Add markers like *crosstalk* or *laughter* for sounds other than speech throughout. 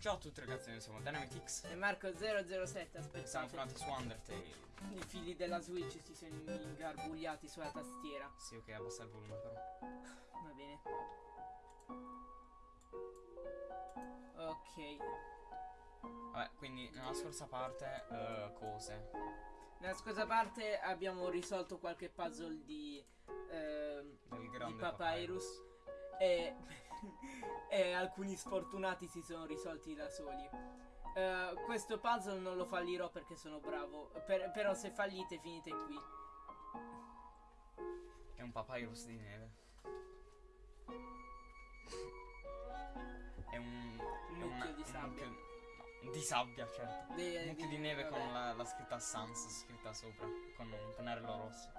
Ciao a tutti ragazzi, noi siamo Dynamitix E Marco 007, Siamo tornati su Undertale I figli della Switch si sono ingarbugliati sulla tastiera. Sì ok, abbassa il volume però *sighs* Va bene. Ok. Vabbè, quindi nella scorsa parte eh, cose Nella scorsa parte abbiamo risolto qualche puzzle di, Del di grande Papyrus e, *laughs* e alcuni sfortunati si sono risolti da soli. Eh, questo puzzle non lo fallirò perché sono bravo, per- però se fallite finite qui. È un papyrus di neve È un... Un mucchio di un sabbia. mucchio- no, di sabbia, certo De- Un mucchio di- di neve vabbè. con la, la scritta Sans scritta sopra Con un pennarello rosso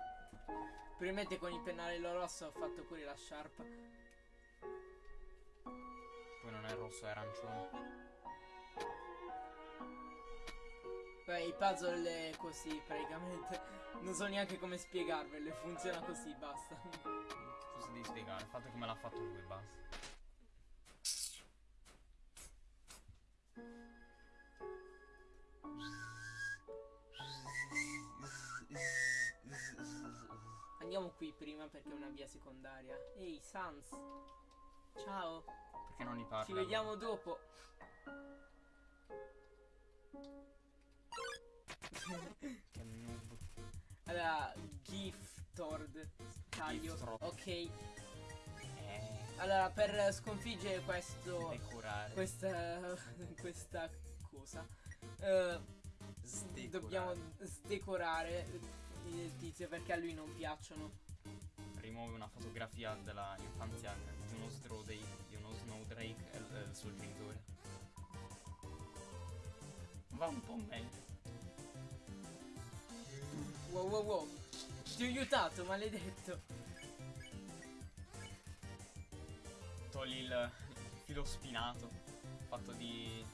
Probabilmente con il pennarello rosso ho fatto pure la sciarpa. Poi non è rosso, è arancione Beh, i puzzle è così praticamente. Non so neanche come spiegarvele, funziona così, basta. Cosa devi spiegare? Fate come l'ha fatto lui, basta Andiamo qui prima perché è una via secondaria. Ehi, Sans. Ciao, Perché non li parla? ci vediamo dopo. Che noob Allora, Giftord. Taglio. Giftord. Ok. Eh, Allora, per sconfiggere questo. decorare Questa. *laughs* questa cosa. eh, Sdecorare. dobbiamo sdecorare il tizio perché a lui non piacciono. Rimuove una fotografia della infanzia di uno Snowdrake, di uno Snowdrake e il, il suo genitore. Va un po' meglio. Wow wow wow. Ti ho aiutato, maledetto. Togli il filo spinato fatto di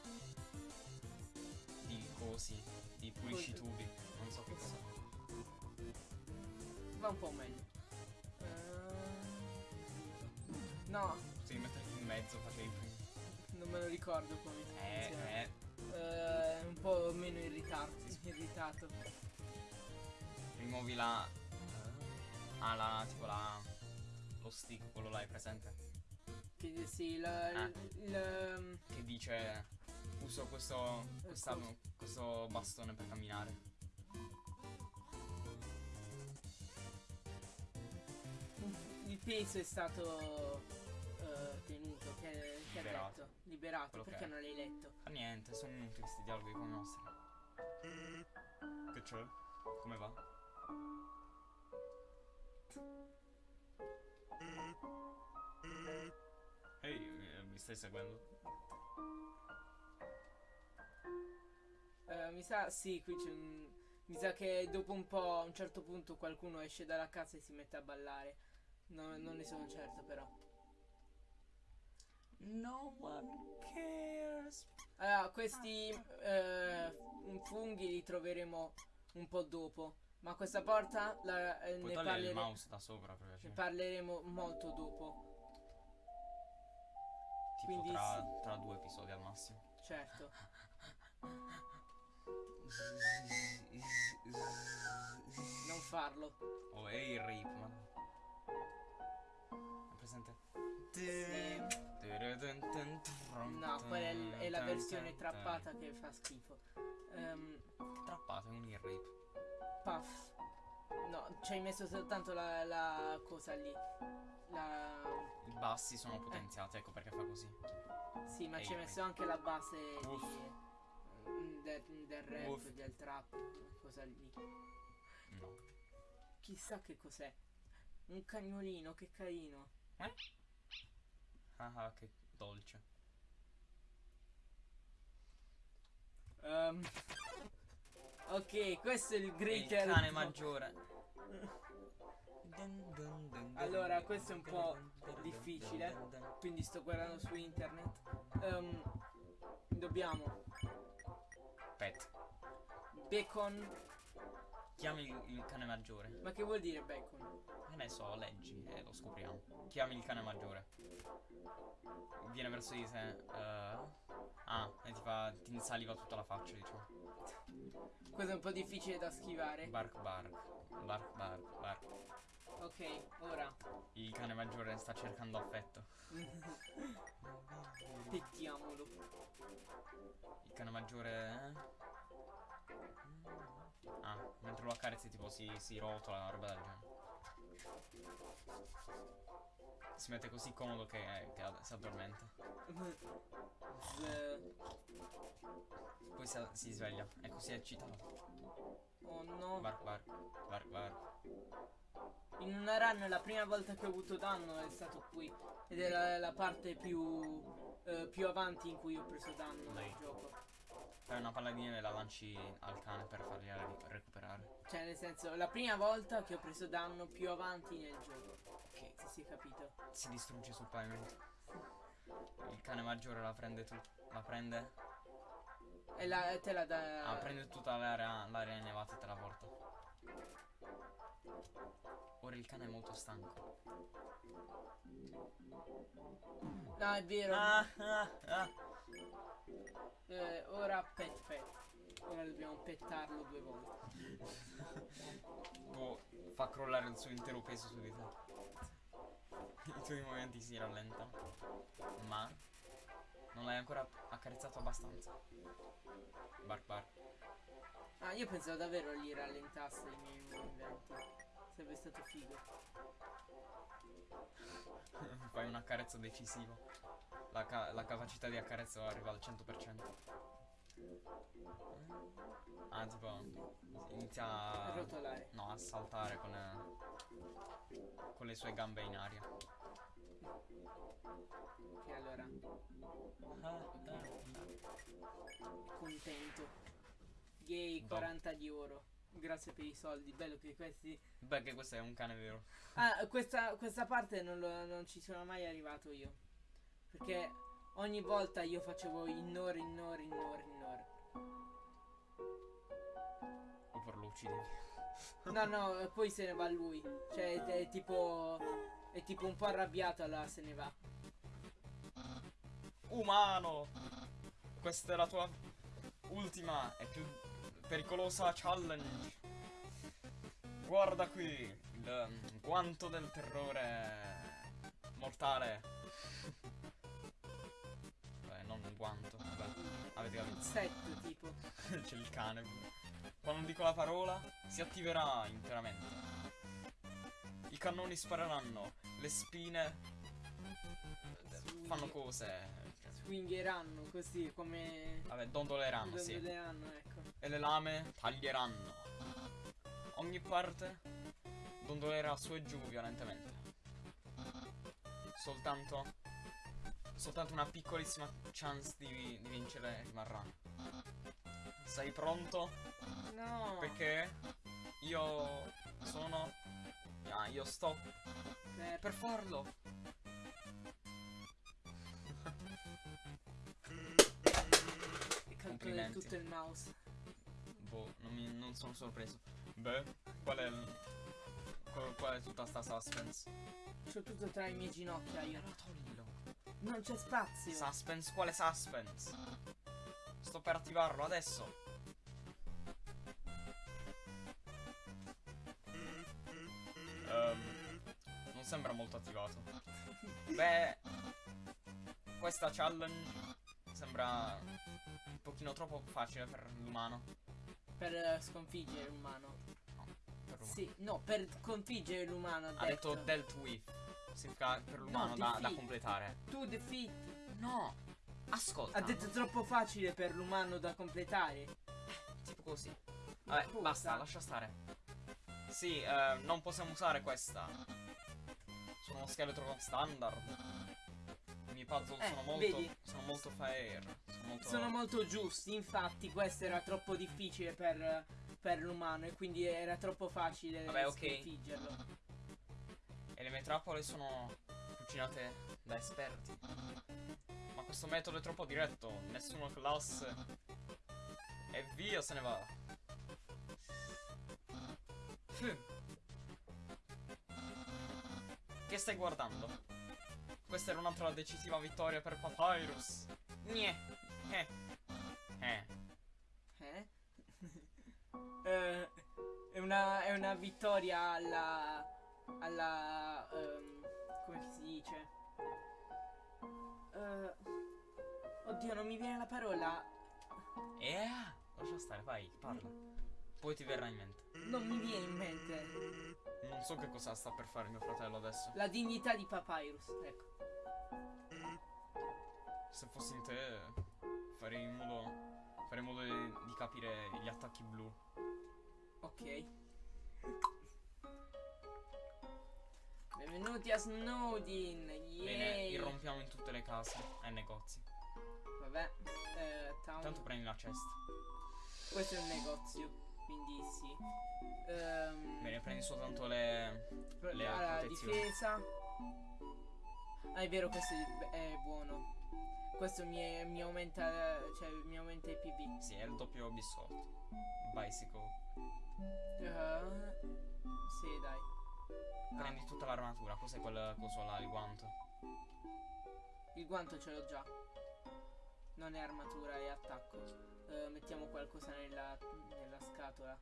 di cosi, di pulisci tubi, non so che cosa. Va un po' meglio. No, Devi metterti in mezzo, facevi non me lo ricordo come. Eh, eh, Eh, un po' meno irritato. irritato. rimuovi la Ah, la tipo la lo stick, quello là è presente? Che, sì, la- Ah. il, il- Che dice uso questo questa- cosa? questo bastone per camminare. Peso è stato eh, tenuto. Che, che ha Liberato. detto? Liberato. Quello Perché non l'hai letto? Fa niente, sono inutili questi dialoghi i nostri. Che c'è? Come va? Ehi, eh, mi stai seguendo? Eh, mi sa, sì, qui c'è un... Mi sa che dopo un po', a un certo punto, qualcuno esce dalla casa e si mette a ballare. No- non ne sono certo, però. No one cares. Allora, questi eh, funghi li troveremo un po' dopo. Ma questa porta la- eh, ne, parlere- da sopra ne parleremo molto dopo. Tipo quindi tra, sì. tra due episodi al massimo. Certo. *laughs* Non farlo. Oh, ehi ma. È presente? No, quella è, la versione trappata che fa schifo. Ehm, Trappata, è un ear rape. puff. No, ci hai messo soltanto la, la cosa lì. La... I bassi sono potenziati, ecco perché fa così. Sì, ma ci hai messo anche la base di, mm, del, del rap, Uff. del trap, cosa lì. No. Chissà che cos'è. Un cagnolino, che carino. Eh? Ah, ah, che dolce. Ehm, ok, questo è il Il greater. cane maggiore. Allora, questo è un po' difficile. Quindi sto guardando su internet. Ehm, dobbiamo Pet. bacon. Chi Chiami il, il cane maggiore. Ma che vuol dire bacon? Che ne so, leggi e lo scopriamo. Chiami il cane maggiore. Viene verso di te. eh, ah, e ti fa. ti insaliva tutta la faccia, diciamo. Questo è un po' difficile da schivare. Bark bark. Bark bark bark. Ok, ora. Il cane maggiore sta cercando affetto. *laughs* Pettiamolo. Il cane maggiore. Ah, mentre lo accarezzi tipo si, si rotola, una roba del genere. Si mette così comodo che, che si addormenta. Poi si, si sveglia. È così eccitato. Oh no. Bark bark. Bark bark. In una run la prima volta che ho avuto danno è stato qui. Ed era la parte più, eh, più avanti in cui ho preso danno nel Dai. gioco. Fai una palla di neve e la lanci al cane per fargli ri- recuperare. Cioè nel senso, la prima volta che ho preso danno più avanti nel gioco. Ok. Se si è capito. Si distrugge sul pavimento. Il cane maggiore la prende tu. La prende. E la, te la dà... Ah, prende tutta l'area, l'area nevata e te la porta. Ora il cane è molto stanco. No, è vero. Ah, ah, ah. Eh, ora pet pet. Ora dobbiamo pettarlo due volte. Può fa crollare il suo intero peso su di te. I tuoi movimenti si rallentano. Ma non l'hai ancora accarezzato abbastanza. Bark bark. Ah, io pensavo davvero gli rallentasse i miei movimenti. Sarebbe stato figo. *laughs* Fai un accarezzo decisivo. La, ca- la capacità di accarezzo arriva al 100%. Ah, tipo, inizia A rotolare. no, a saltare con, eh, con le sue gambe in aria. Ok, allora. Contento. Yay, Dom. 40 di oro. Grazie per i soldi. Bello che questi. Beh, che questo è un cane vero. Ah, questa, questa parte non, lo- non ci sono mai arrivato io. Perché ogni volta io facevo in ore, in ore, in ore, in ore. Oppure lo uccidi. No, no, poi se ne va lui. Cioè, è, è tipo. È tipo un po' arrabbiato, allora se ne va. Umano! Questa è la tua ultima e più pericolosa challenge. Guarda qui, il um, guanto del terrore mortale. Beh, non un guanto, vabbè, avete capito. set tipo. *laughs* C'è il cane. Quando dico la parola, si attiverà interamente. I cannoni spareranno, le spine eh, fanno cose. Swingheranno così come. Vabbè, dondoleranno, sì. Dondoleranno, ecco. E le lame taglieranno. Ogni parte dondolerà su e giù violentemente. Soltanto. Soltanto una piccolissima chance di, di vincere rimarrà. Sei pronto? No. Perché io sono. Ah, io sto Eh, per farlo. Del complimenti. tutto il mouse. Boh, non, mi- non sono sorpreso. Beh, qual è. Qual, qual è tutta sta suspense? C'ho tutto tra i miei ginocchia io. Allora toglilo. Non c'è spazio. Suspense, quale suspense? Sto per attivarlo adesso. Ehm, non sembra molto attivato. Beh, questa challenge sembra un pochino troppo facile per l'umano. Per eh, sconfiggere l'umano. Per l'umano. Sì, no, per sconfiggere l'umano. Ha detto dealt with. Significa per l'umano da, da defeat. completare. Tu defeat. No, ascolta. Ha detto troppo facile per l'umano da completare. Tipo così. Vabbè, Puta. basta, lascia stare. Sì, eh, non possiamo usare questa. Sono uno scheletro standard. I miei puzzle Eh, sono molto. vedi? Sono molto fair. Sono molto. Sono molto giusti, infatti questo era troppo difficile per, per l'umano e quindi era troppo facile Vabbè, ok. sconfiggerlo. E le mie trappole sono cucinate da esperti. Ma questo metodo è troppo diretto. Nessuno classe. E via se ne va. Che stai guardando? Questa era un'altra decisiva vittoria per Papyrus. Gne. Eh. Eh. *laughs* Eh? Eh, è, una, è una vittoria alla. alla. ehm, come si dice? Eh, oddio, non mi viene la parola. Eh. Lascia stare, vai, parla. Poi ti verrà in mente. Non mi viene in mente. Non so che cosa sta per fare mio fratello adesso. La dignità di Papyrus. Ecco. Se fossi in te, farei in modo. Farei in modo di, di capire gli attacchi blu. Ok. Benvenuti a Snowdin. Bene, Yay. irrompiamo in tutte le case e negozi. Vabbè. eh, Intanto prendi la cesta. Questo è un negozio. Quindi sì. Ehm, Bene, prendi soltanto le. le allora, difesa. Ah, è vero, questo è, è buono. Questo mi, mi aumenta. Cioè, mi aumenta i PV. Sì, è il doppio biscotto. Bicycle. Eh, sì, dai. Ah, Prendi tutta l'armatura. Cos'è quel coso là, il guanto? il guanto ce l'ho già. Non è armatura, è attacco. Eh, mettiamo qualcosa nella, nella scatola.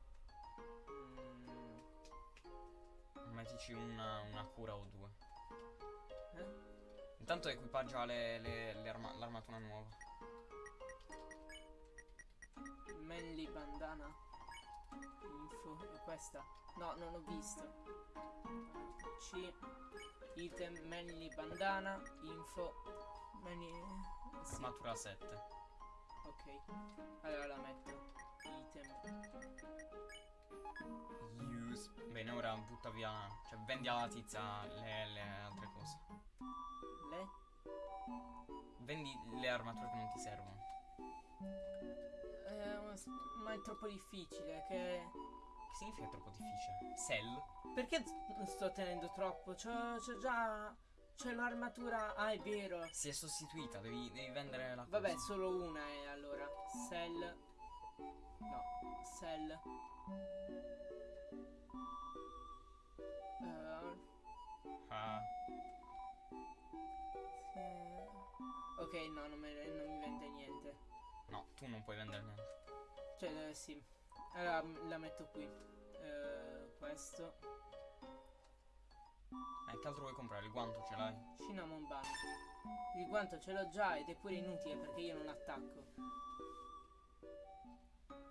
Mm, Mettici una, una cura o due. eh? Intanto equipaggia l'armatura nuova. Manly bandana. Info. È questa? No, non ho visto. C. Item manly bandana. Info. Manly. Sì, Armatura 7. ok. Allora la metto. Item. Use. Bene, ora butta via. Cioè, vendi alla tizia le, le altre cose. Le. Vendi le armature che non ti servono. Ma è troppo difficile. Che. Che significa troppo difficile? Sell? Perché sto tenendo troppo? C'ho, già. C'è l'armatura. Ah, è vero. Si è sostituita, devi, devi vendere la cosa. Vabbè, solo una è allora. Sell. No, sell. Non puoi vendere niente. Cioè, eh, sì. Allora la metto qui. Eh, questo. Eh, che altro vuoi comprare? Il guanto ce l'hai? Cinnamon bun. Il guanto ce l'ho già ed è pure inutile perché io non attacco.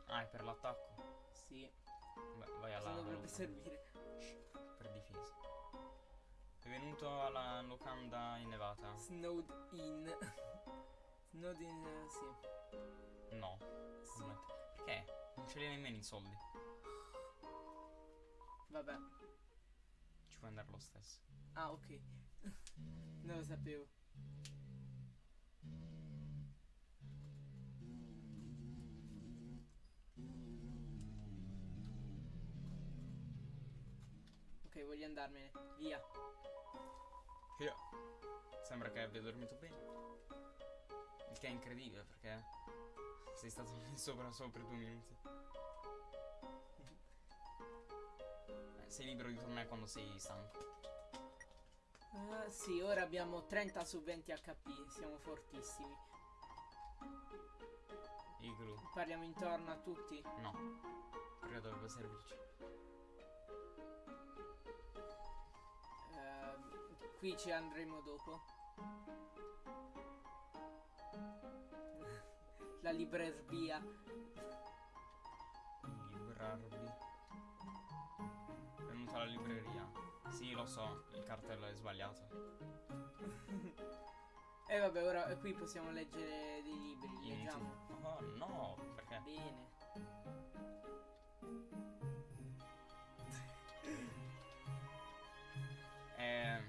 Ah, è per l'attacco? Sì, Beh, vai alla cosa dovrebbe servire. per difesa. È venuto alla locanda innevata? Snowed in. *laughs* Snowed in, eh, sì. No. Perché? Non ce li hai nemmeno i soldi. Vabbè. Ci puoi andare lo stesso. Ah, ok. *laughs* non lo sapevo. Ok, voglio andarmene. Via. Io. Sembra che abbia dormito bene. Che è incredibile perché sei stato lì *laughs* sopra solo per due minuti. Eh, sei libero di tornare quando sei stanco. Ah, sì, ora abbiamo 30 su 20 HP. Siamo fortissimi. Igloo. Parliamo intorno a tutti. No. Perché dovrebbe servirci. Ehm, qui ci andremo dopo. La libreria. Librarvi. Venuto alla libreria. Sì, lo so, il cartello è sbagliato. E vabbè, ora qui possiamo leggere dei libri. Inutile. Leggiamo. Oh no, perché? Bene. È...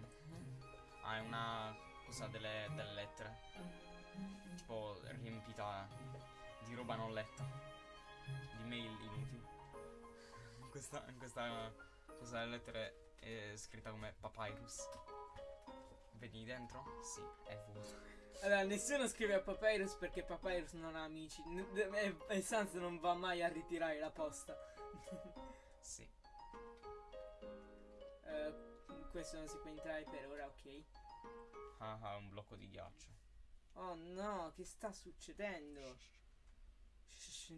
Ah, è una cosa delle, delle lettere. Tipo riempita di roba non letta. Di mail inutili. Questa, questa delle lettere è scritta come papyrus. Vedi dentro? Sì, è vuoto. Allora, nessuno scrive a Papyrus perché Papyrus non ha amici. E, e Sans non va mai a ritirare la posta. *laughs* Sì. questo non si può entrare per ora, ok. Ah, ah, un blocco di ghiaccio. Oh no, che sta succedendo?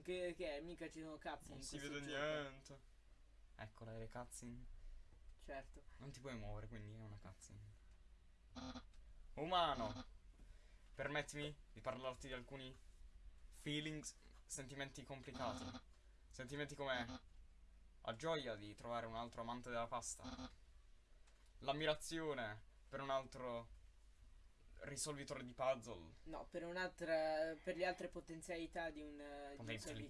Che, che è? Mica ci sono cazzi Non si vede gioco. niente. Eccola, le cutscene. Certo. Non ti puoi muovere, quindi è una cutscene. Umano, permettimi di parlarti di alcuni feelings, sentimenti complicati. Sentimenti come la gioia di trovare un altro amante della pasta. L'ammirazione per un altro risolvitore di puzzle. No, per un'altra. per le altre potenzialità di un, di dici?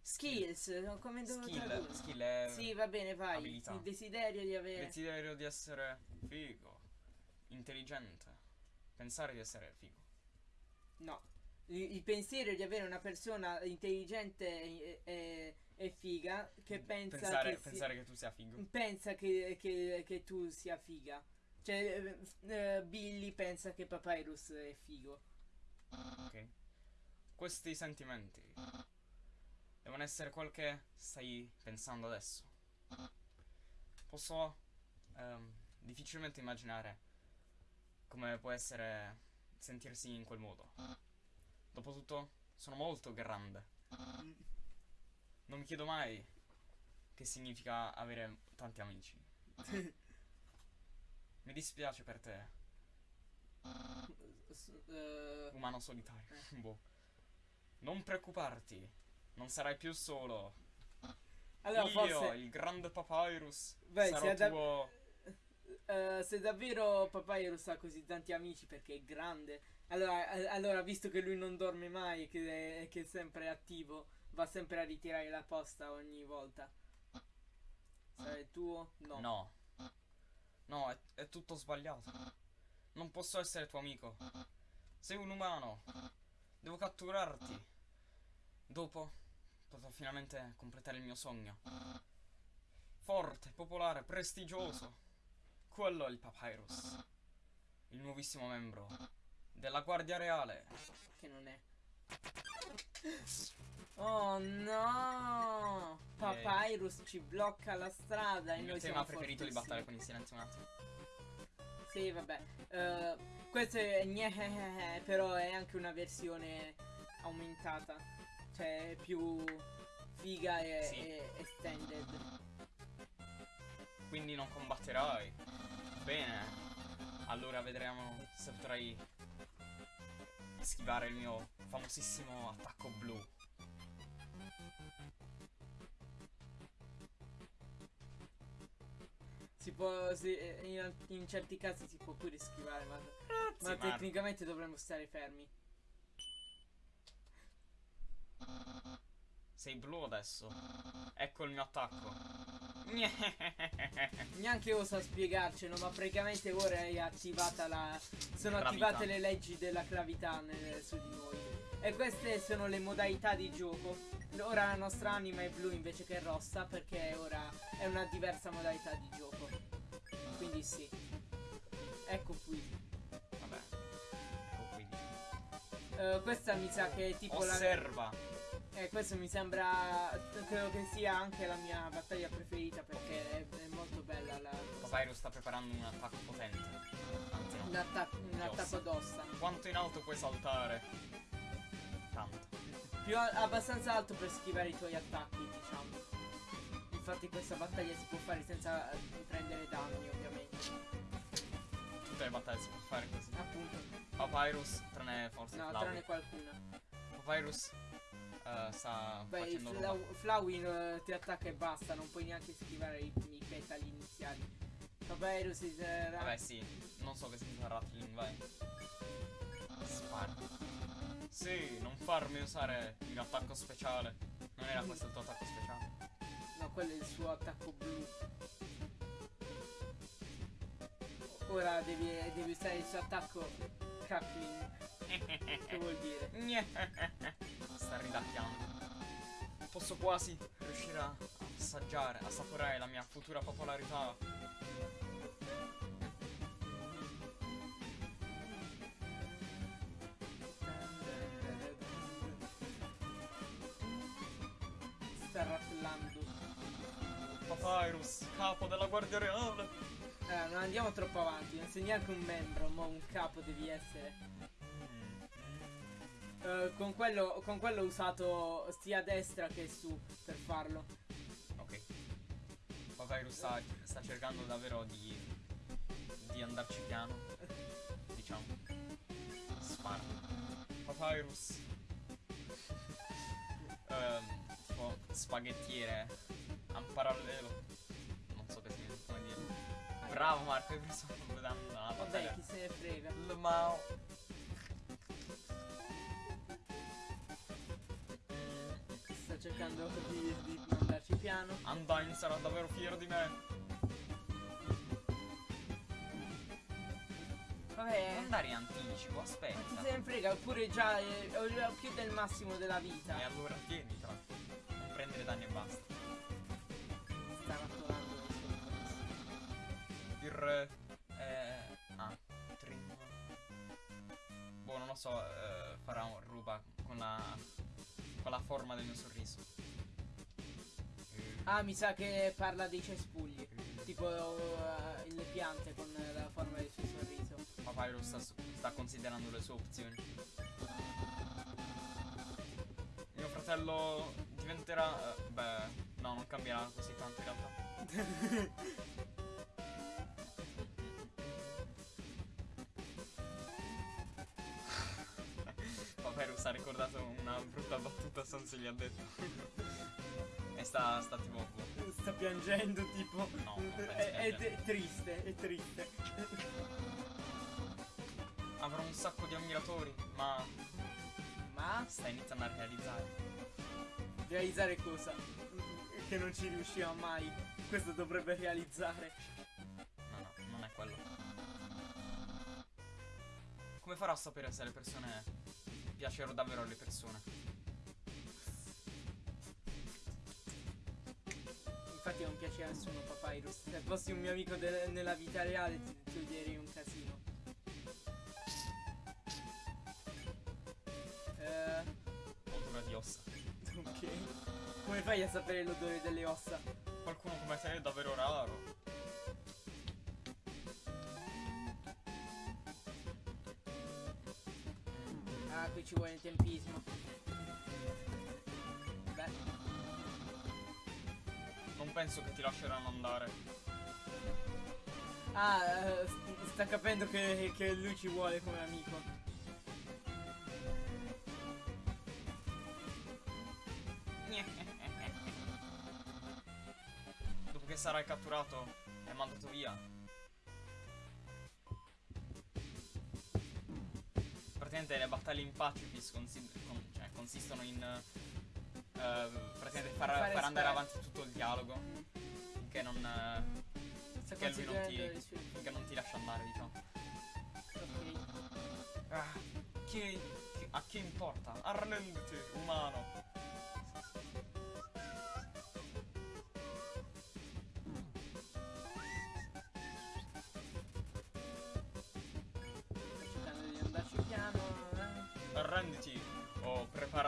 Skills, come devo Skill, tradurre? skill è Sì, va bene, vai. abilità. Il desiderio di avere. desiderio di essere figo, intelligente, pensare di essere figo. No. Il, il pensiero di avere una persona intelligente e, e- e figa che pensa pensare, che, si- pensare che tu sia figo. pensa che, che- che tu sia figa. Cioè, eh, Billy pensa che Papyrus è figo. Ok. Questi sentimenti devono essere quel che stai pensando adesso. Posso ehm, difficilmente immaginare come può essere sentirsi in quel modo. Dopotutto, sono molto grande. Non mi chiedo mai che significa avere tanti amici. *laughs* Mi dispiace per te, eh, umano solitario. *laughs* boh. Non preoccuparti, non sarai più solo. allora, Io, forse. il grande Papyrus, Beh, sarò da- tuo... eh, se davvero Papyrus ha così tanti amici perché è grande, allora, eh, allora, visto che lui non dorme mai e che, è- che è sempre attivo, va sempre a ritirare la posta ogni volta. Sarà il tuo? No. No. No, è, è tutto sbagliato. Non posso essere tuo amico. Sei un umano. Devo catturarti. Dopo potrò finalmente completare il mio sogno. Forte, popolare, prestigioso. Quello è il Papyrus. Il nuovissimo membro della Guardia Reale. Che non è. Oh no! Papyrus ci blocca la strada e Il mio noi tema siamo preferito di battaglia con il silenzio un attimo. Sì, vabbè. Eh, questo è gnehehehe, *laughs* però è anche una versione aumentata. Cioè, più figa e, Sì. e extended. Quindi non combatterai. Bene. Allora vedremo se potrai schivare il mio famosissimo attacco blu. Si può. si- in, in certi casi si può pure schivare, ma, ma ma- tecnicamente dovremmo stare fermi. Sei blu adesso. Ecco il mio attacco. Neanche osa spiegarcelo, ma praticamente ora è attivata la. Sono Gravità. attivate le leggi della gravità nel- su di noi. E queste sono le modalità di gioco. Ora la nostra anima è blu invece che rossa, perché ora è una diversa modalità di gioco. Quindi sì. Ecco qui. Vabbè. Ecco qui. Eh, questa mi sa che è tipo la. Osserva. Eh, questo mi sembra. Credo che sia anche la mia battaglia preferita perché è, è molto bella la. Papyrus sta preparando un attacco potente. Anzi no. Un, attacco, d'ossa. Quanto in alto puoi saltare? Tanto. Più abbastanza alto per schivare i tuoi attacchi, diciamo. Infatti questa battaglia si può fare senza eh, prendere danni, ovviamente. Tutte le battaglie si può fare così. Appunto. Papyrus, tranne forse No, Flowey. tranne qualcuna. Papyrus eh, sta Beh, il facendo roba. Flau- Flowey eh, ti attacca e basta, non puoi neanche schivare i, i petali iniziali. Papyrus si sarà... Vabbè sì, non so che significa Rattling, vai. Spara. Sì, non farmi usare il attacco speciale. Non era questo il tuo attacco speciale. No, quello è il suo attacco blu. Ora devi, devi usare il suo attacco crackling. *laughs* Che vuol dire? *laughs* Sta ridacchiando. Posso quasi riuscire a assaggiare, assaporare la mia futura popolarità. Sta rattellando. Papyrus, capo della Guardia Reale. Eh, non andiamo troppo avanti, non sei neanche un membro, ma un capo devi essere. Eh, con, quello, con quello ho usato sia a destra che su per farlo. Ok. Papyrus sta, sta cercando davvero di, di andarci piano. Diciamo. Spara. Papyrus. Ehm, tipo spaghettiere a un parallelo. Non so che sia, come dire. Bravo Marco, hai preso una Vabbè, battaglia. chi se ne frega. Il Mao. Cercando di, di mandarci piano. Undyne sarà davvero fiero di me. Vabbè. Non andare in anticipo, aspetta. se ne frega, oppure già eh, ho più del massimo della vita. E allora tienitela. Non prendere danni e basta. Sta cose. Il re. Eh. Ah, Trim. Boh, non lo so. Eh, farà un ruba con la. Con la forma del mio sorriso. Eh, Ah, mi sa che parla dei cespugli. Tipo eh, le piante con la forma del suo sorriso. Papyrus sta, sta considerando le sue opzioni. Mio fratello diventerà. eh, beh, no, non cambierà così tanto in realtà. *laughs* *laughs* brutta battuta, Sans gli ha detto. e sta, sta tipo. Sta piangendo tipo. No, è, è triste, è triste. Avrò un sacco di ammiratori, ma Ma sta iniziando a realizzare. realizzare cosa? Che non ci riusciva mai. Questo dovrebbe realizzare. No, no, non è quello. Come farò a sapere se le persone piacciono davvero alle persone? Infatti non piace a nessuno Papyrus. Se fossi un mio amico nella vita reale ti, ti odierei un casino. Eh, Odore di ossa. ok. Come fai a sapere l'odore delle ossa? Qualcuno come te è davvero raro. Ci vuole il tempismo. Beh, Non penso che ti lasceranno andare. ah, eh, st- sta capendo che, che lui ci vuole come amico. Dopo che sarai catturato e mandato via. Praticamente le battaglie in pacifist consi- con- cioè, consistono in eh, praticamente far, far andare avanti tutto il dialogo Mm. finché non, Sta Che lui non ti- finché non ti lascia andare, diciamo. Ok. Ah, chi, chi- a chi importa? Arrenditi, umano.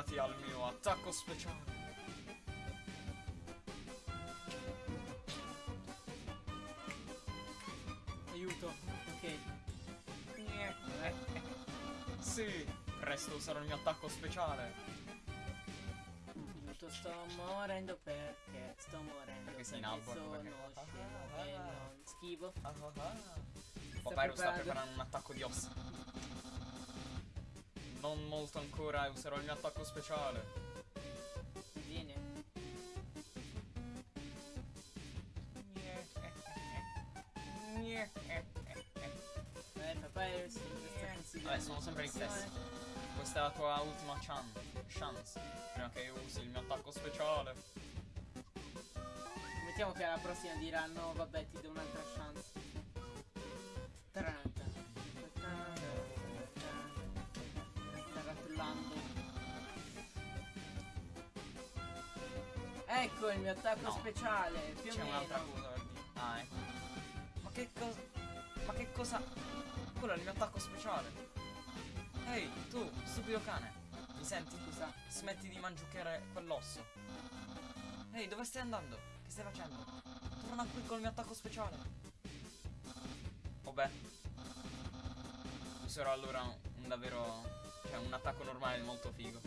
Preparati al mio attacco speciale. Aiuto. Ok. Sì, presto userò il mio attacco speciale. Aiuto, sto morendo perché sto morendo. Perché sei in perché albo, sono perché- scemo e non schivo. Ah, ah, ah. Sta Papyrus sta preparando un attacco di ossa. Non molto ancora e userò il mio attacco speciale. Vieni. Eh, papà è Vabbè, sono sempre gli stessi. Questa è la tua ultima chan- chance. Prima che io usi il mio attacco speciale. Mettiamo che alla prossima dirà no, vabbè, ti do un'altra chance. Ecco il mio attacco No. speciale, più o C'è un'altra cosa per dire. Ah, ecco. Ma che cosa. Ma che cosa. Quello è il mio attacco speciale. Ehi, tu, stupido cane. Mi senti? Scusa. Smetti di mangiucchiare quell'osso. Ehi, dove stai andando? Che stai facendo? Torna qui col mio attacco speciale. Vabbè. Userò allora un davvero. Cioè, un attacco normale molto figo.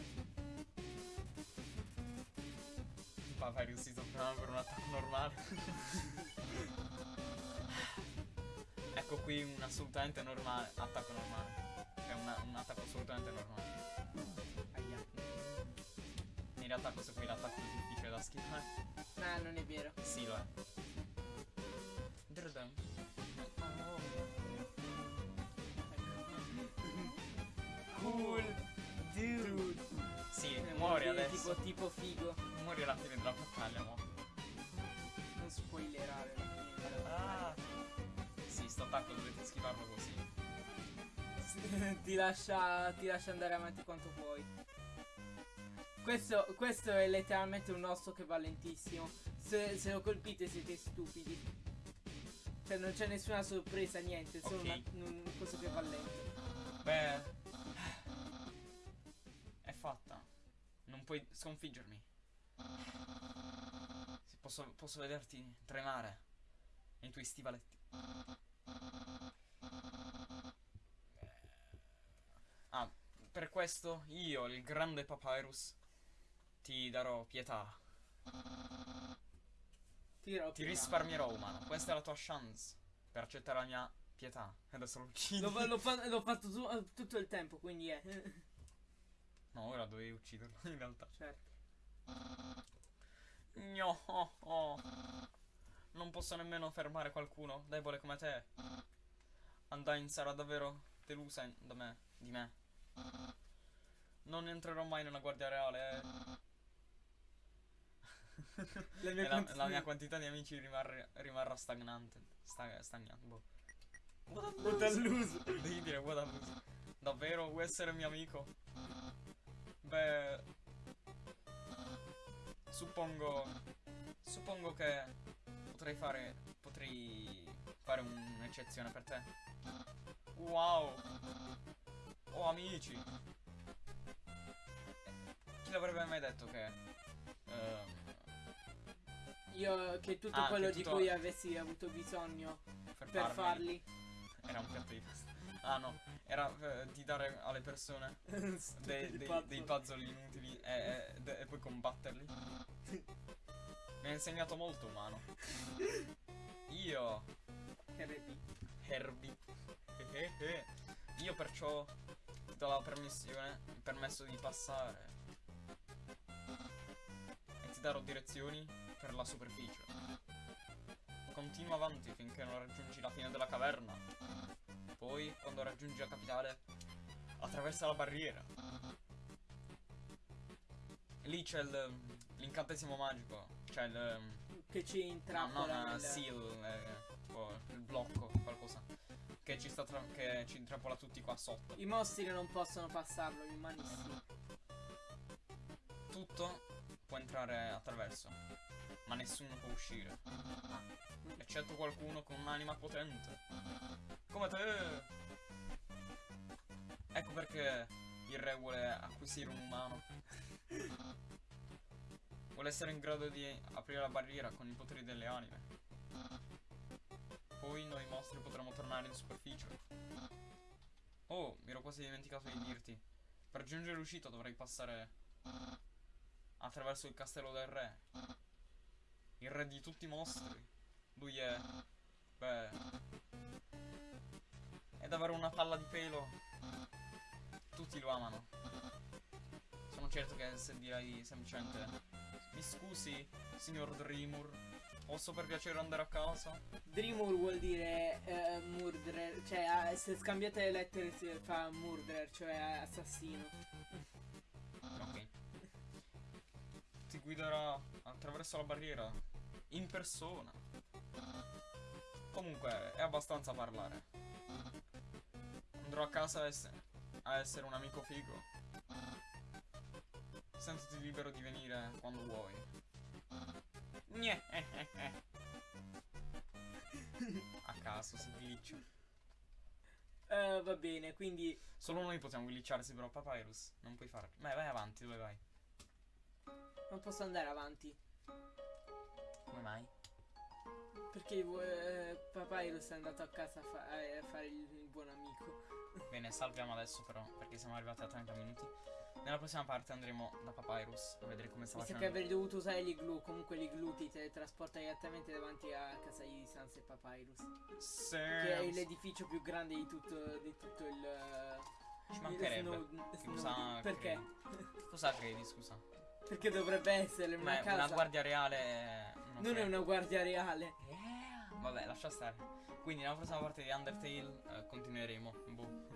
Si sta preparando per un attacco normale. ecco qui un assolutamente normale. Attacco normale. Cioè una- un attacco assolutamente normale. Aia. In realtà questo qui è l'attacco più difficile da schivare. Ah, non è vero. Sì, lo è. Drdum. Cool. Dude. Eh, muori dire adesso. Tipo, tipo figo. Muori alla fine della battaglia, mo. Non spoilerare la fine della Ah. Sì, sto attacco dovete schivarlo così. battaglia. *laughs* ti, lascia, ti lascia andare avanti quanto puoi. Questo, questo è letteralmente un osso che va lentissimo. Se, se lo colpite siete stupidi. Cioè non c'è nessuna sorpresa, niente, solo Ok. una- un coso che va lento. Beh. Puoi sconfiggermi. Sì, Posso, posso vederti tremare nei tuoi stivaletti. Ah, per questo io, il grande Papyrus, ti darò pietà. Tiro Ti risparmierò, umano. Questa è la tua chance per accettare la mia pietà. Adesso lo uccidi. L'ho, fa- l'ho fa- l'ho fatto *laughs* tu- tutto il tempo, quindi è. No, ora dovevi ucciderlo, *laughs* in realtà. certo. No, oh, oh. Non posso nemmeno fermare qualcuno debole come te. Undyne sarà davvero delusa in- da me, di me. Non entrerò mai nella guardia reale. eh. *laughs* La mia la, quantità- la mia quantità di amici rimarre- rimarrà stagnante. Sta, stagnante. Boh. What a loser. Devi dire what a loser. Davvero vuoi essere mio amico? Beh. Suppongo. Suppongo che potrei fare. Potrei fare un'eccezione per te. Wow! Oh amici! Chi l'avrebbe mai detto che. ehm, Io che tutto Ah, quello che di tutto- cui avessi avuto bisogno per, per farli. Era un piatto di pasta. Ah no, era eh, di dare alle persone *laughs* dei, dei, puzzle. dei puzzle inutili e, e- e poi combatterli. *laughs* Mi ha insegnato molto umano. Io, RP. Herbie. eh, eh, Io perciò ti do la permissione, il permesso di passare. E ti darò direzioni per la superficie. Continua avanti finché non raggiungi la fine della caverna. Poi, quando raggiungi la capitale, attraversa la barriera. Lì c'è l'incantesimo magico. C'è il. Che ci No, intrappola non nel- seal, eh, tipo il blocco, qualcosa. Che ci sta tra- che ci intrappola tutti qua sotto. I mostri non possono passarlo, gli umani sì. Tutto può entrare attraverso, ma nessuno può uscire. Eccetto qualcuno con un'anima potente. Come te! Ecco perché il re vuole acquisire un umano. Vuole essere in grado di aprire la barriera con i poteri delle anime. Poi noi mostri potremo tornare in superficie. Oh, mi ero quasi dimenticato di dirti. Per giungere l'uscita dovrei passare attraverso il castello del re. Il re di tutti i mostri. Lui è. Beh. Davvero una palla di pelo. Tutti lo amano. Sono certo che se direi semplicemente. Mi scusi, signor Dreamur. Posso per piacere andare a casa? Dreamur vuol dire eh, murderer, cioè eh, se scambiate le lettere si fa murderer, cioè assassino. Ok. Ti guiderà attraverso la barriera. In persona. Comunque, è abbastanza parlare. Andrò a casa a, ess- a essere un amico figo. Sentiti libero di venire quando vuoi. Eh. *laughs* A caso si glitcha. Eh, va bene, quindi Solo noi possiamo glitcharsi però Papyrus. Non puoi farlo. Beh, vai avanti, dove vai? non posso andare avanti. Come mai? Perché eh, Papyrus è andato a casa a, fa- a fare il, buon amico. Bene, salviamo adesso però, perché siamo arrivati a 30 minuti. Nella prossima parte andremo da Papyrus a vedere come sta Mi sa facendo. che avrei dovuto usare l'iglu. Comunque l'iglu ti teletrasporta direttamente davanti a casa di Sans e Papyrus. Sì. Che è l'edificio più grande di tutto, di tutto il. Ci mancherebbe. Snow- Snow- Perché? Cosa credi, scusa? Perché dovrebbe essere una Ma casa. una guardia reale. Non, è una guardia reale. Vabbè, lascia stare. Quindi nella prossima parte di Undertale eh, continueremo. Boh.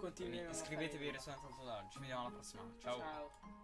A iscrivetevi e restate tanto Ci vediamo alla prossima. Ciao. Ciao.